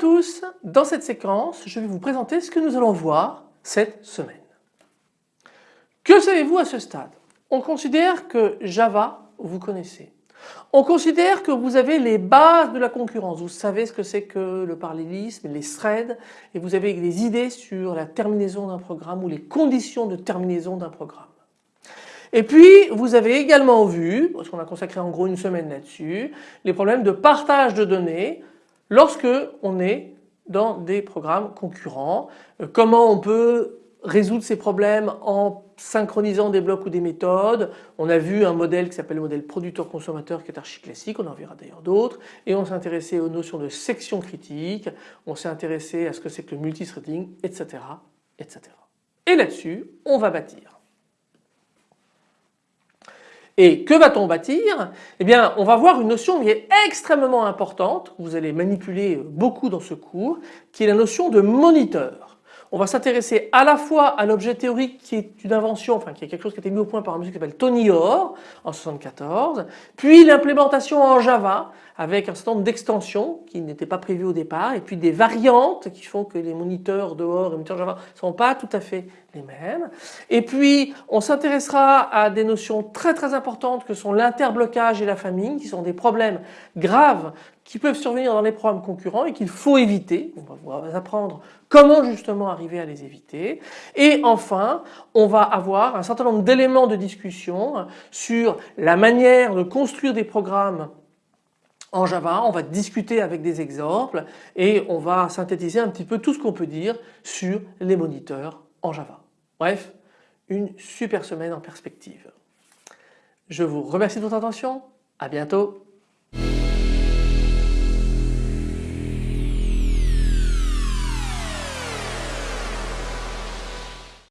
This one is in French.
tous, dans cette séquence je vais vous présenter ce que nous allons voir cette semaine. Que savez-vous à ce stade? On considère que Java vous connaissez. On considère que vous avez les bases de la concurrence, vous savez ce que c'est que le parallélisme, les threads et vous avez des idées sur la terminaison d'un programme ou les conditions de terminaison d'un programme. Et puis vous avez également vu, parce qu'on a consacré en gros une semaine là-dessus, les problèmes de partage de données lorsque on est dans des programmes concurrents, euh, comment on peut résoudre ces problèmes en synchronisant des blocs ou des méthodes. On a vu un modèle qui s'appelle le modèle producteur-consommateur qui est archi classique, on en verra d'ailleurs d'autres. Et on s'est intéressé aux notions de section critique, on s'est intéressé à ce que c'est que le multithreading, etc. etc. Et là-dessus, on va bâtir. Et que va-t-on bâtir? Eh bien on va voir une notion qui est extrêmement importante, vous allez manipuler beaucoup dans ce cours, qui est la notion de moniteur. On va s'intéresser à la fois à l'objet théorique qui est une invention, enfin qui est quelque chose qui a été mis au point par un monsieur qui s'appelle Tony Hoare en 74, puis l'implémentation en Java avec un certain nombre d'extensions qui n'étaient pas prévues au départ et puis des variantes qui font que les moniteurs dehors et les moniteurs Java ne sont pas tout à fait les mêmes. Et puis on s'intéressera à des notions très très importantes que sont l'interblocage et la famine qui sont des problèmes graves qui peuvent survenir dans les programmes concurrents et qu'il faut éviter. On va apprendre comment justement arriver à les éviter. Et enfin, on va avoir un certain nombre d'éléments de discussion sur la manière de construire des programmes en Java, on va discuter avec des exemples et on va synthétiser un petit peu tout ce qu'on peut dire sur les moniteurs en Java. Bref, une super semaine en perspective. Je vous remercie de votre attention, à bientôt.